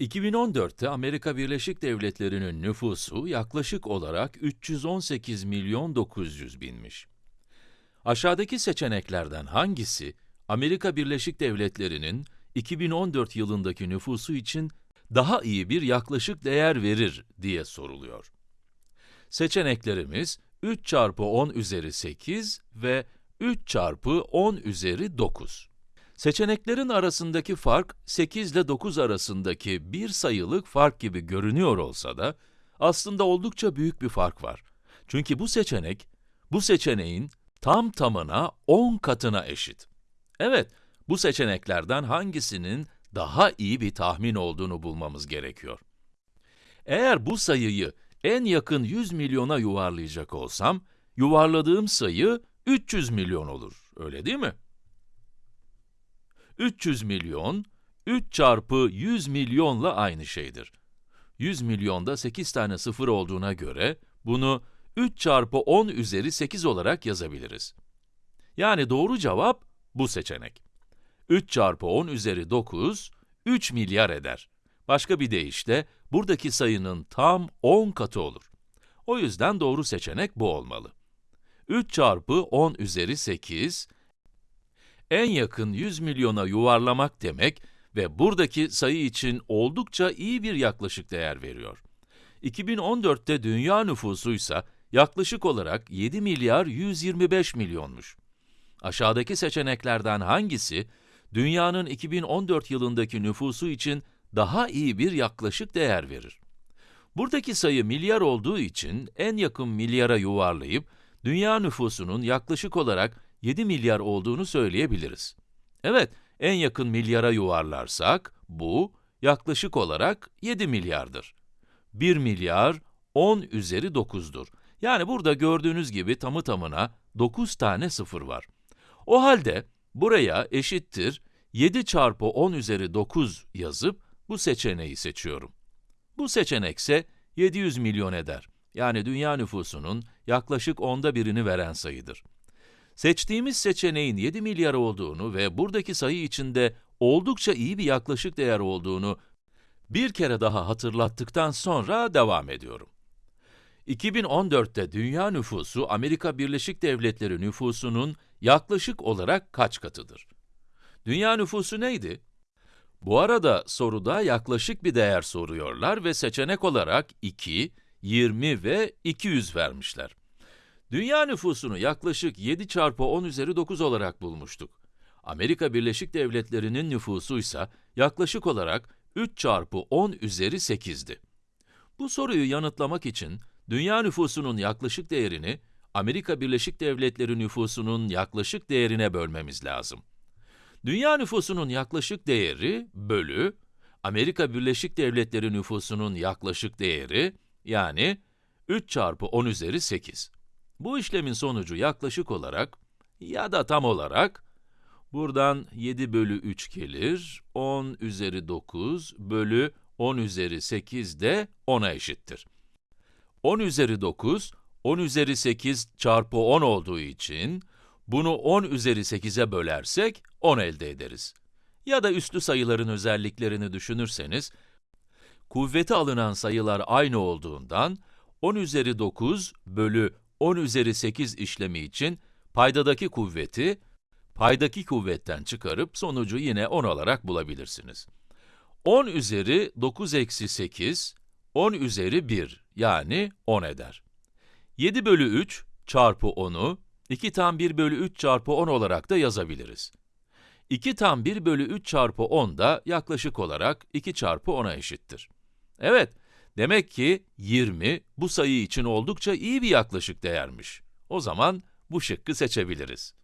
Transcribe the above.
2014'te Amerika Birleşik Devletleri'nin nüfusu yaklaşık olarak 318 milyon 900 binmiş. Aşağıdaki seçeneklerden hangisi Amerika Birleşik Devletleri'nin 2014 yılındaki nüfusu için daha iyi bir yaklaşık değer verir diye soruluyor. Seçeneklerimiz 3 çarpı 10 üzeri 8 ve 3 çarpı 10 üzeri 9. Seçeneklerin arasındaki fark 8 ile 9 arasındaki bir sayılık fark gibi görünüyor olsa da aslında oldukça büyük bir fark var. Çünkü bu seçenek, bu seçeneğin tam tamına 10 katına eşit. Evet, bu seçeneklerden hangisinin daha iyi bir tahmin olduğunu bulmamız gerekiyor. Eğer bu sayıyı en yakın 100 milyona yuvarlayacak olsam, yuvarladığım sayı 300 milyon olur, öyle değil mi? 300 milyon, 3 çarpı 100 milyonla aynı şeydir. 100 milyonda 8 tane sıfır olduğuna göre, bunu 3 çarpı 10 üzeri 8 olarak yazabiliriz. Yani doğru cevap bu seçenek. 3 çarpı 10 üzeri 9, 3 milyar eder. Başka bir deyişle, buradaki sayının tam 10 katı olur. O yüzden doğru seçenek bu olmalı. 3 çarpı 10 üzeri 8, en yakın 100 milyona yuvarlamak demek ve buradaki sayı için oldukça iyi bir yaklaşık değer veriyor. 2014'te dünya nüfusu ise yaklaşık olarak 7 milyar 125 milyonmuş. Aşağıdaki seçeneklerden hangisi, dünyanın 2014 yılındaki nüfusu için daha iyi bir yaklaşık değer verir? Buradaki sayı milyar olduğu için en yakın milyara yuvarlayıp, dünya nüfusunun yaklaşık olarak 7 milyar olduğunu söyleyebiliriz. Evet, en yakın milyara yuvarlarsak, bu yaklaşık olarak 7 milyardır. 1 milyar 10 üzeri 9'dur. Yani burada gördüğünüz gibi tamı tamına 9 tane sıfır var. O halde buraya eşittir 7 çarpı 10 üzeri 9 yazıp bu seçeneği seçiyorum. Bu seçenek ise 700 milyon eder. Yani dünya nüfusunun yaklaşık onda birini veren sayıdır. Seçtiğimiz seçeneğin 7 milyar olduğunu ve buradaki sayı içinde oldukça iyi bir yaklaşık değer olduğunu bir kere daha hatırlattıktan sonra devam ediyorum. 2014'te dünya nüfusu Amerika Birleşik Devletleri nüfusunun yaklaşık olarak kaç katıdır? Dünya nüfusu neydi? Bu arada soruda yaklaşık bir değer soruyorlar ve seçenek olarak 2, 20 ve 200 vermişler. Dünya nüfusunu yaklaşık 7 çarpı 10 üzeri 9 olarak bulmuştuk. Amerika Birleşik Devletleri'nin nüfusu ise yaklaşık olarak 3 çarpı 10 üzeri 8'di. Bu soruyu yanıtlamak için dünya nüfusunun yaklaşık değerini Amerika Birleşik Devletleri nüfusunun yaklaşık değerine bölmemiz lazım. Dünya nüfusunun yaklaşık değeri bölü Amerika Birleşik Devletleri nüfusunun yaklaşık değeri yani 3 çarpı 10 üzeri 8. Bu işlemin sonucu yaklaşık olarak ya da tam olarak buradan 7 bölü 3 gelir, 10 üzeri 9 bölü 10 üzeri 8 de 10'a eşittir. 10 üzeri 9, 10 üzeri 8 çarpı 10 olduğu için, bunu 10 üzeri 8'e bölersek 10 elde ederiz. Ya da üslü sayıların özelliklerini düşünürseniz, kuvveti alınan sayılar aynı olduğundan, 10 üzeri 9 bölü 10 üzeri 8 işlemi için paydadaki kuvveti, paydaki kuvvetten çıkarıp sonucu yine 10 olarak bulabilirsiniz. 10 üzeri 9 eksi 8, 10 üzeri 1 yani 10 eder. 7 bölü 3 çarpı 10'u 2 tam 1 bölü 3 çarpı 10 olarak da yazabiliriz. 2 tam 1 bölü 3 çarpı 10 da yaklaşık olarak 2 çarpı 10'a eşittir. Evet, demek ki 20 bu sayı için oldukça iyi bir yaklaşık değermiş. O zaman bu şıkkı seçebiliriz.